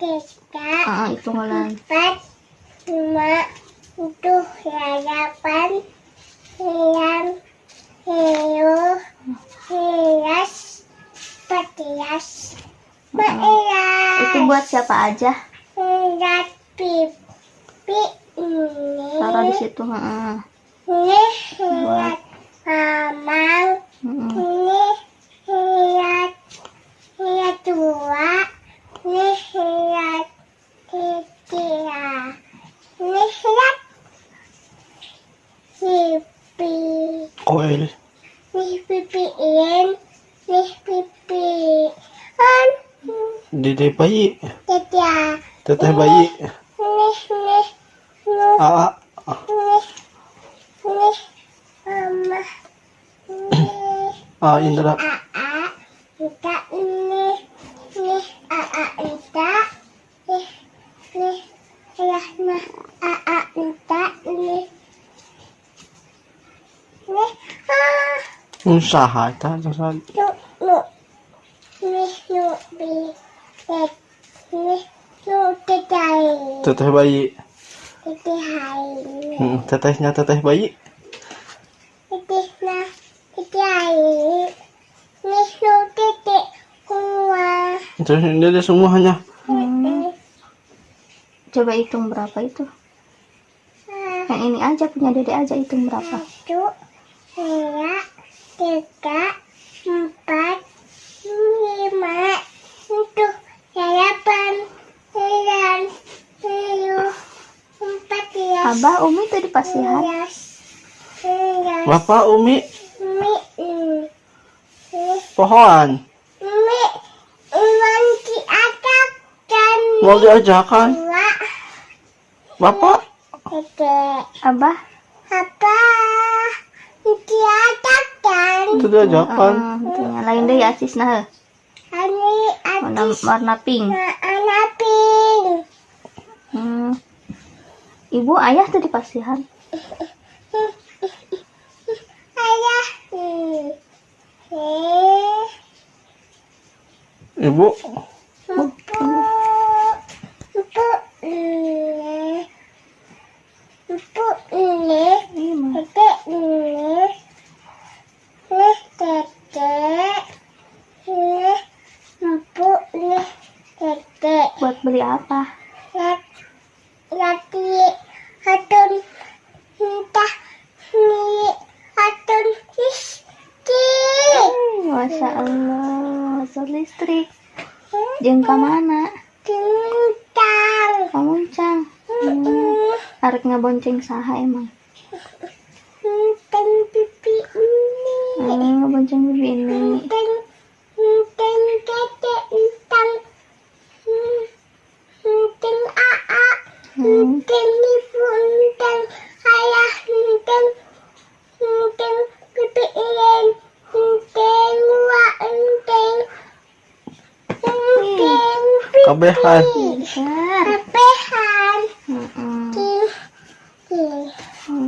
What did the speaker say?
tiga, Ah, hitung ulang. empat, lima, tujuh, delapan, sembilan, sepuluh, sebelas, empat belas, Ah, Itu buat siapa aja? Lihat pipi ini. Taruh di situ. Ah, Ini lihat mamang. mm-mm. Ini lihat lihat dua. Ini lihat tiga. Ini lihat pipi. Koil. Ini pipi in. Ini pipi on. Dede bayi. Dadah. Teteh bayi. Nih, nih, nih, Aa. nih, nih, mama, nih, Aa Indra. aa, kita nih, nih, aa, kita, nih, nih, ayah, nah, aa, kita, nih, nih, ah, Usaha usaha. bi, tet, nih, nu, tetai, Teteh bayi. tetai, Hmm, tetehnya teteh bayi. Nah, air. Nih lu titik kuah. Terus ini ada semuanya. Hmm. Coba hitung berapa itu? Ah, Yang ini aja punya dede aja hitung berapa? Satu, dua, tiga, empat, lima, tujuh, delapan, sembilan, sepuluh, empat belas, Abah Umi tuh di pasihan. Bapak Umi mi, eh, pohon. mi, uang diadakan. Mau diajakan. Bapak tiga, Abah apa? Diadakan. itu diajakan. ah, intinya lain deh ya Sis nah. Ini Warna warna pink. anak pink. Hmm. Ibu ayah tuh di pasihan. Ayah. Hmm. Eh, Ibu empu. Empu. eh. Empu ini. Iya, Tete ini. Nih tete. Nih empu nih tete. Buat beli apa? Lati hatun entah ni hatun isti. Masya Allah, masuk listrik. Jeung ka mana? Tentang. Kamuncang. Hmm. Arek ngabonceng saha emang? Tentang pipi ini. Hmm, ngabonceng bibi ini. Mungkin di punten ayah mungkin mungkin pipiin mungkin wa mungkin mungkin hmm. kabehan kabehan